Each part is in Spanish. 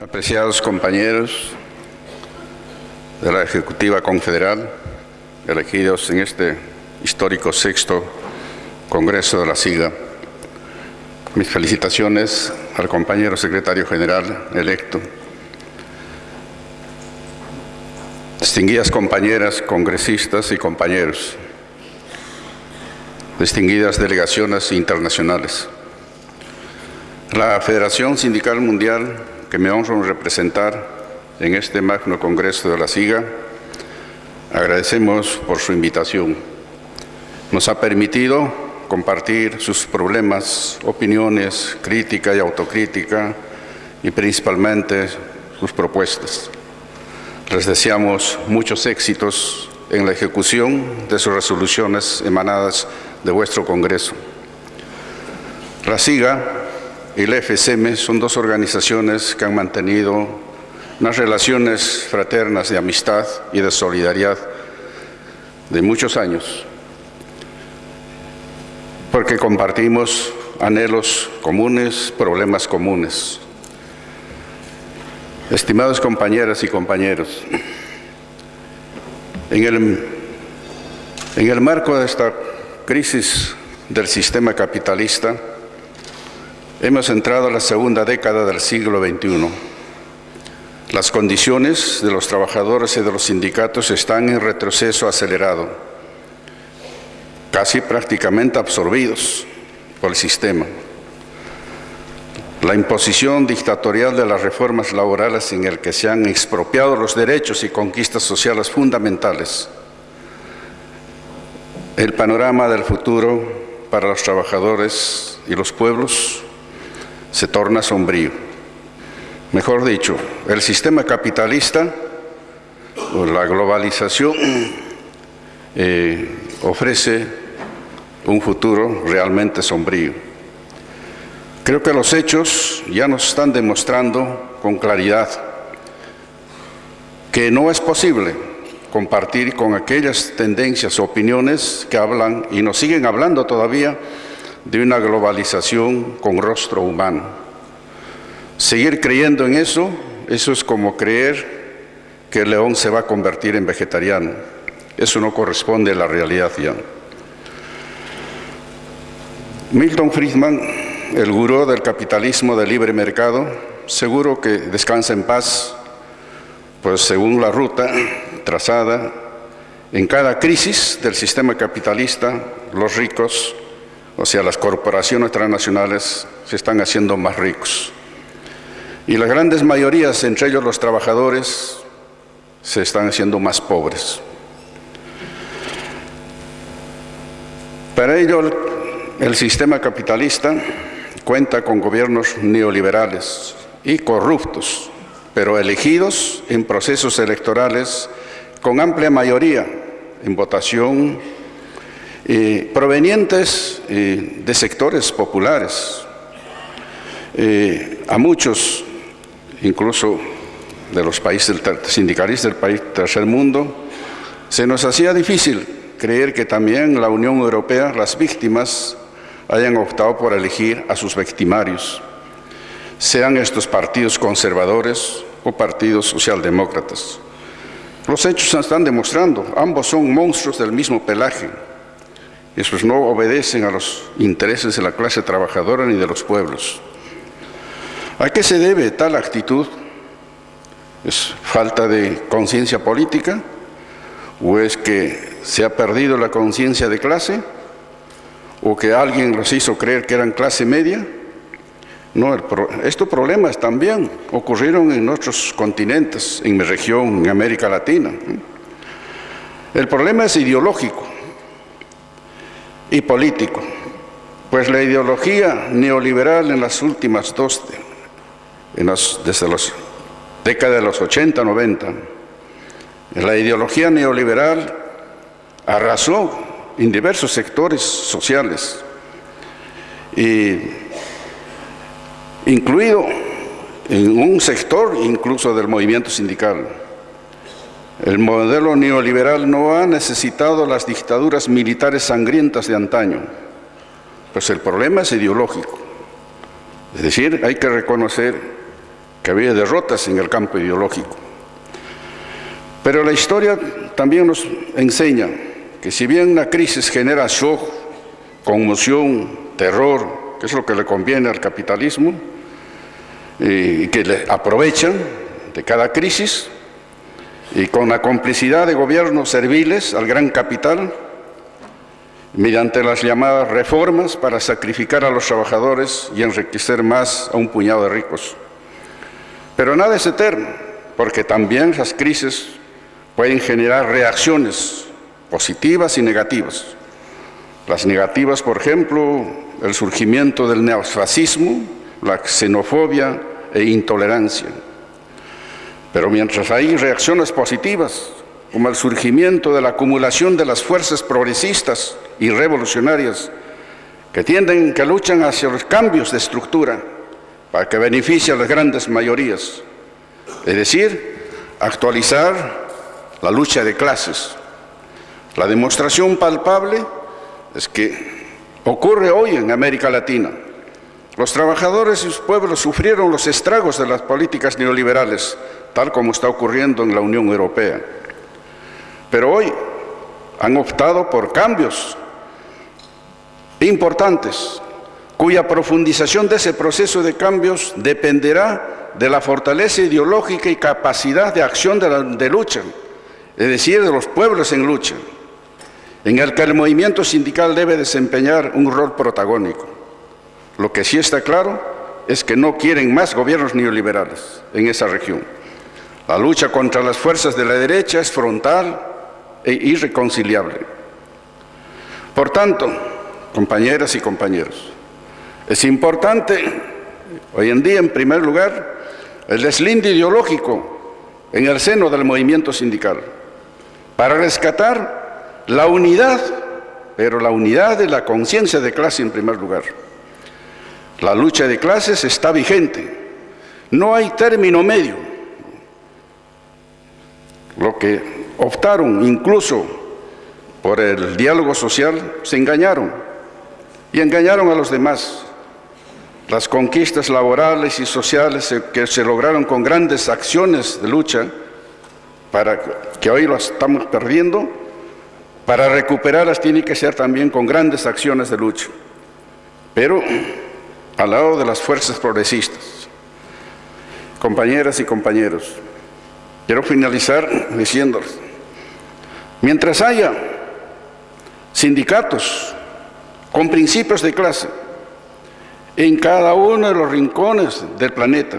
Apreciados compañeros de la Ejecutiva Confederal, elegidos en este histórico sexto Congreso de la SIGA, mis felicitaciones al compañero secretario general electo, distinguidas compañeras, congresistas y compañeros, distinguidas delegaciones internacionales. La Federación Sindical Mundial, que me honro representar en este magno congreso de la SIGA, agradecemos por su invitación. Nos ha permitido compartir sus problemas, opiniones, crítica y autocrítica, y principalmente sus propuestas. Les deseamos muchos éxitos en la ejecución de sus resoluciones emanadas de vuestro Congreso. La SIGA y el FSM son dos organizaciones que han mantenido unas relaciones fraternas de amistad y de solidaridad de muchos años, porque compartimos anhelos comunes, problemas comunes. Estimados compañeras y compañeros, en el, en el marco de esta crisis del sistema capitalista, Hemos entrado a la segunda década del siglo XXI. Las condiciones de los trabajadores y de los sindicatos están en retroceso acelerado, casi prácticamente absorbidos por el sistema. La imposición dictatorial de las reformas laborales en el que se han expropiado los derechos y conquistas sociales fundamentales. El panorama del futuro para los trabajadores y los pueblos se torna sombrío. Mejor dicho, el sistema capitalista o la globalización eh, ofrece un futuro realmente sombrío. Creo que los hechos ya nos están demostrando con claridad que no es posible compartir con aquellas tendencias o opiniones que hablan y nos siguen hablando todavía de una globalización con rostro humano. Seguir creyendo en eso, eso es como creer que el león se va a convertir en vegetariano. Eso no corresponde a la realidad ya. Milton Friedman, el gurú del capitalismo de libre mercado, seguro que descansa en paz, pues según la ruta trazada, en cada crisis del sistema capitalista, los ricos o sea, las corporaciones transnacionales se están haciendo más ricos. Y las grandes mayorías, entre ellos los trabajadores, se están haciendo más pobres. Para ello, el sistema capitalista cuenta con gobiernos neoliberales y corruptos, pero elegidos en procesos electorales con amplia mayoría en votación eh, provenientes eh, de sectores populares. Eh, a muchos, incluso de los países sindicalistas del país tercer mundo, se nos hacía difícil creer que también la Unión Europea, las víctimas, hayan optado por elegir a sus victimarios, sean estos partidos conservadores o partidos socialdemócratas. Los hechos están demostrando, ambos son monstruos del mismo pelaje, esos no obedecen a los intereses de la clase trabajadora ni de los pueblos. ¿A qué se debe tal actitud? ¿Es falta de conciencia política? ¿O es que se ha perdido la conciencia de clase? ¿O que alguien los hizo creer que eran clase media? No, estos problemas también ocurrieron en otros continentes, en mi región, en América Latina. El problema es ideológico y político, pues la ideología neoliberal en las últimas dos, desde las décadas de los 80, 90, la ideología neoliberal arrasó en diversos sectores sociales, y incluido en un sector incluso del movimiento sindical. El modelo neoliberal no ha necesitado las dictaduras militares sangrientas de antaño, pues el problema es ideológico. Es decir, hay que reconocer que había derrotas en el campo ideológico. Pero la historia también nos enseña que si bien una crisis genera shock, conmoción, terror, que es lo que le conviene al capitalismo, y que le aprovechan de cada crisis, y con la complicidad de gobiernos serviles al gran capital, mediante las llamadas reformas para sacrificar a los trabajadores y enriquecer más a un puñado de ricos. Pero nada es eterno, porque también las crisis pueden generar reacciones positivas y negativas. Las negativas, por ejemplo, el surgimiento del neofascismo, la xenofobia e intolerancia. Pero mientras hay reacciones positivas, como el surgimiento de la acumulación de las fuerzas progresistas y revolucionarias que tienden, que luchan hacia los cambios de estructura para que beneficie a las grandes mayorías. Es decir, actualizar la lucha de clases. La demostración palpable es que ocurre hoy en América Latina. Los trabajadores y sus pueblos sufrieron los estragos de las políticas neoliberales, tal como está ocurriendo en la Unión Europea. Pero hoy han optado por cambios importantes, cuya profundización de ese proceso de cambios dependerá de la fortaleza ideológica y capacidad de acción de, lucha, es decir, de los pueblos en lucha, en el que el movimiento sindical debe desempeñar un rol protagónico. Lo que sí está claro es que no quieren más gobiernos neoliberales en esa región. La lucha contra las fuerzas de la derecha es frontal e irreconciliable. Por tanto, compañeras y compañeros, es importante hoy en día, en primer lugar, el deslinde ideológico en el seno del movimiento sindical para rescatar la unidad, pero la unidad de la conciencia de clase en primer lugar. La lucha de clases está vigente, no hay término medio. Lo que optaron incluso por el diálogo social se engañaron y engañaron a los demás. Las conquistas laborales y sociales que se lograron con grandes acciones de lucha, para que hoy las estamos perdiendo, para recuperarlas tiene que ser también con grandes acciones de lucha, pero al lado de las fuerzas progresistas. Compañeras y compañeros, quiero finalizar diciéndoles, mientras haya sindicatos con principios de clase en cada uno de los rincones del planeta.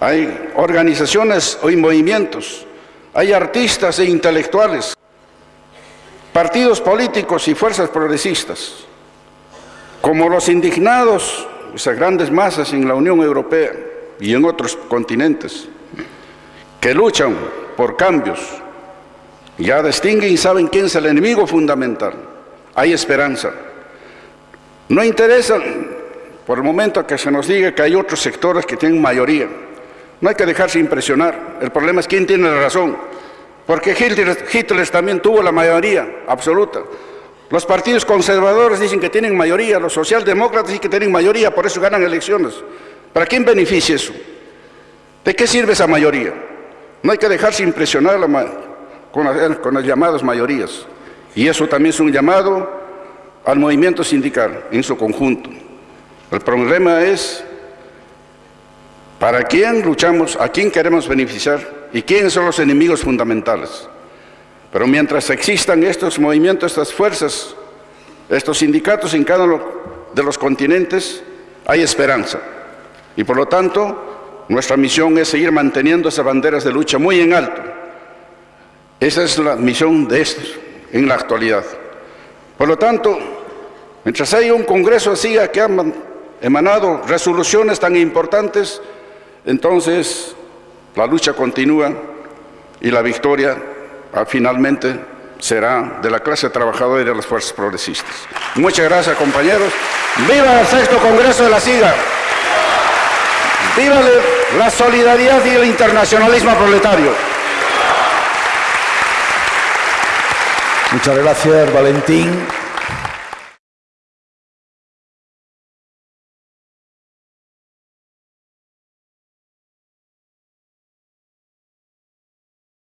Hay organizaciones y movimientos, hay artistas e intelectuales, partidos políticos y fuerzas progresistas, como los indignados, esas grandes masas en la Unión Europea y en otros continentes, que luchan por cambios, ya distinguen y saben quién es el enemigo fundamental hay esperanza. No interesa por el momento que se nos diga que hay otros sectores que tienen mayoría. No hay que dejarse impresionar. El problema es quién tiene la razón. Porque Hitler, también tuvo la mayoría absoluta. Los partidos conservadores dicen que tienen mayoría, los socialdemócratas dicen que tienen mayoría, por eso ganan elecciones. ¿Para quién beneficia eso? ¿De qué sirve esa mayoría? No hay que dejarse impresionar con, con las llamadas mayorías. Y eso también es un llamado al movimiento sindical en su conjunto. El problema es para quién luchamos, a quién queremos beneficiar y quiénes son los enemigos fundamentales. Pero mientras existan estos movimientos, estas fuerzas, estos sindicatos en cada uno de los continentes, hay esperanza. Y por lo tanto, nuestra misión es seguir manteniendo esas banderas de lucha muy en alto. Esa es la misión de estos en la actualidad. Por lo tanto, mientras haya un Congreso así que han emanado resoluciones tan importantes, entonces la lucha continúa y la victoria ah, finalmente será de la clase trabajadora y de las fuerzas progresistas. Muchas gracias, compañeros. ¡Viva el sexto Congreso de la SIGA! ¡Viva la solidaridad y el internacionalismo proletario! Muchas gracias, Valentín.